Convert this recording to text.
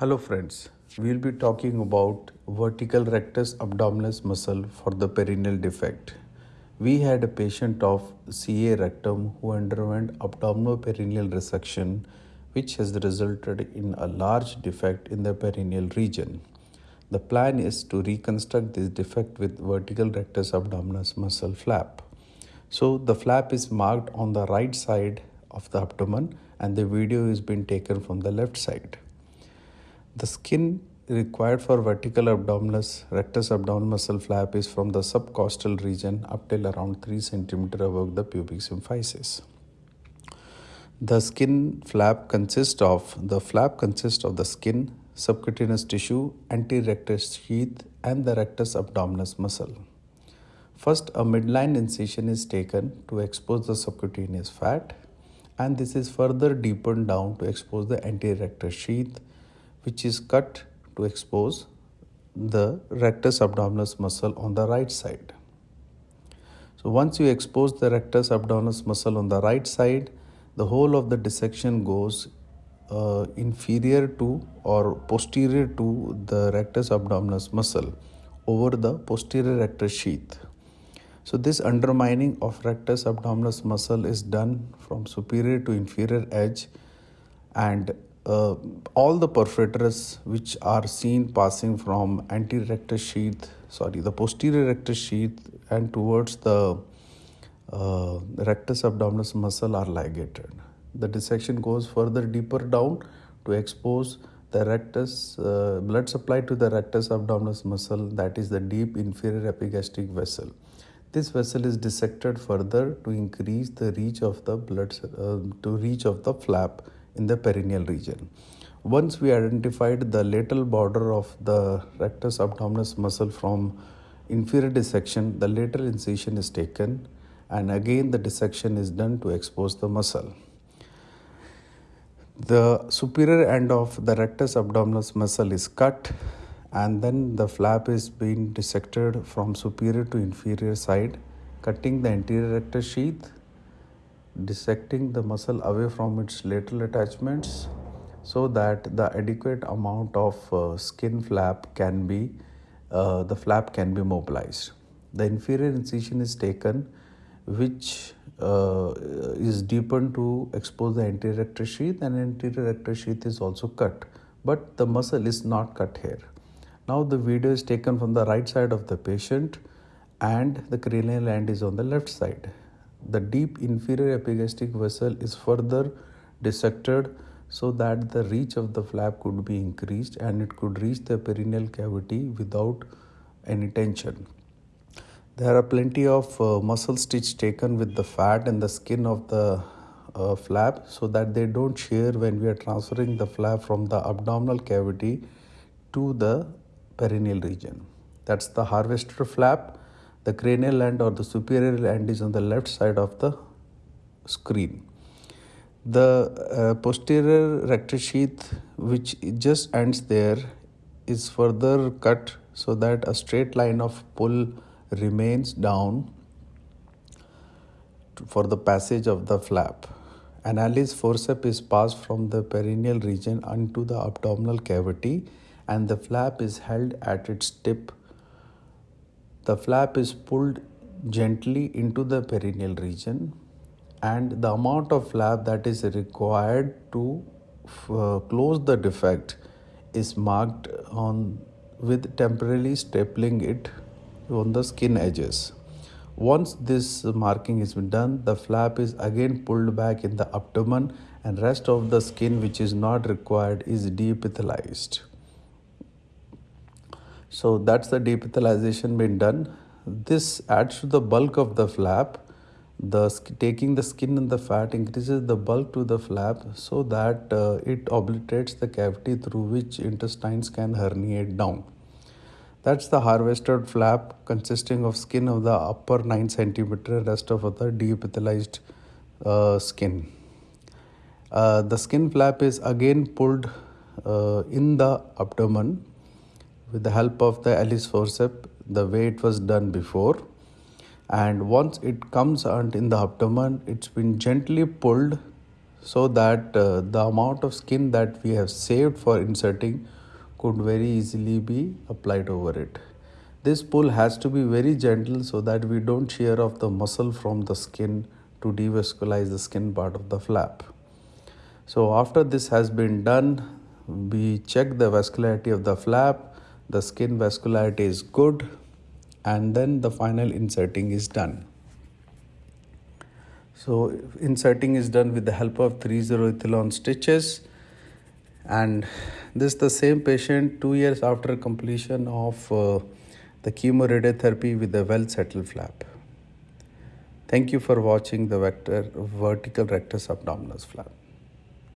Hello friends, we will be talking about vertical rectus abdominis muscle for the perineal defect. We had a patient of CA rectum who underwent abdominoperineal resection which has resulted in a large defect in the perineal region. The plan is to reconstruct this defect with vertical rectus abdominis muscle flap. So the flap is marked on the right side of the abdomen and the video is being taken from the left side. The skin required for vertical abdominis rectus abdominis muscle flap is from the subcostal region up till around 3 cm above the pubic symphysis. The skin flap consists of the flap consists of the skin, subcutaneous tissue, anterior rectus sheath, and the rectus abdominis muscle. First, a midline incision is taken to expose the subcutaneous fat, and this is further deepened down to expose the anterior rectus sheath, which is cut to expose the rectus abdominis muscle on the right side. So once you expose the rectus abdominis muscle on the right side, the whole of the dissection goes uh, inferior to or posterior to the rectus abdominis muscle over the posterior rectus sheath. So this undermining of rectus abdominis muscle is done from superior to inferior edge and uh, all the perforators which are seen passing from anterior rectus sheath, sorry, the posterior rectus sheath and towards the uh, rectus abdominis muscle are ligated. The dissection goes further deeper down to expose the rectus uh, blood supply to the rectus abdominis muscle that is the deep inferior epigastric vessel. This vessel is dissected further to increase the reach of the blood uh, to reach of the flap in the perineal region. Once we identified the lateral border of the rectus abdominis muscle from inferior dissection, the lateral incision is taken and again the dissection is done to expose the muscle. The superior end of the rectus abdominis muscle is cut and then the flap is being dissected from superior to inferior side, cutting the anterior rectus sheath dissecting the muscle away from its lateral attachments so that the adequate amount of uh, skin flap can be uh, the flap can be mobilized. The inferior incision is taken which uh, is deepened to expose the anterior rectus sheath and anterior rectus sheath is also cut but the muscle is not cut here. Now the video is taken from the right side of the patient and the cranial end is on the left side the deep inferior epigastric vessel is further dissected so that the reach of the flap could be increased and it could reach the perineal cavity without any tension. There are plenty of uh, muscle stitch taken with the fat and the skin of the uh, flap so that they don't shear when we are transferring the flap from the abdominal cavity to the perineal region. That's the harvester flap the cranial end or the superior end is on the left side of the screen. The uh, posterior rectus sheath, which just ends there, is further cut so that a straight line of pull remains down for the passage of the flap. Annulus forceps is passed from the perineal region onto the abdominal cavity and the flap is held at its tip the flap is pulled gently into the perineal region and the amount of flap that is required to uh, close the defect is marked on with temporarily stapling it on the skin edges. Once this marking is done, the flap is again pulled back in the abdomen and rest of the skin which is not required is deepithelized. So that's the deepithelization been done. This adds to the bulk of the flap. The taking the skin and the fat increases the bulk to the flap so that uh, it obliterates the cavity through which intestines can herniate down. That's the harvested flap consisting of skin of the upper 9 centimeter, rest of the deepithelized uh, skin. Uh, the skin flap is again pulled uh, in the abdomen with the help of the Annulus forceps the way it was done before and once it comes out in the abdomen it's been gently pulled so that uh, the amount of skin that we have saved for insetting could very easily be applied over it. This pull has to be very gentle so that we don't shear off the muscle from the skin to devascularize the skin part of the flap. So after this has been done, we check the vascularity of the flap, the skin vascularity is good and then the final insetting is done. So insetting is done with the help of 3-0 stitches and this is the same patient two years after completion of uh, the chemoradiotherapy with the well settled flap. Thank you for watching the vector vertical rectus abdominis flap.